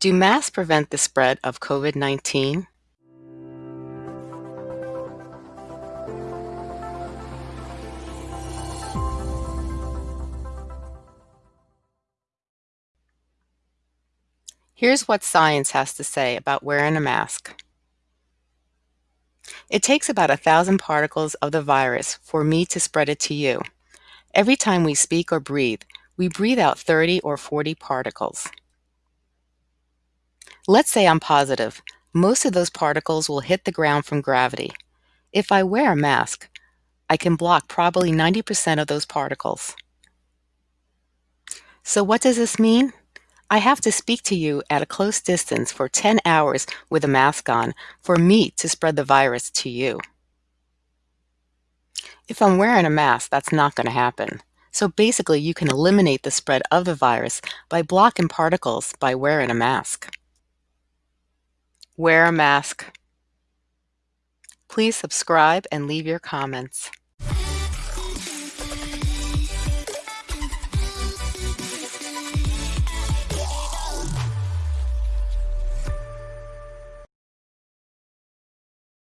Do masks prevent the spread of COVID-19? Here's what science has to say about wearing a mask. It takes about a thousand particles of the virus for me to spread it to you. Every time we speak or breathe, we breathe out 30 or 40 particles. Let's say I'm positive. Most of those particles will hit the ground from gravity. If I wear a mask, I can block probably 90% of those particles. So what does this mean? I have to speak to you at a close distance for 10 hours with a mask on for me to spread the virus to you. If I'm wearing a mask, that's not going to happen. So basically, you can eliminate the spread of the virus by blocking particles by wearing a mask. Wear a mask. Please subscribe and leave your comments.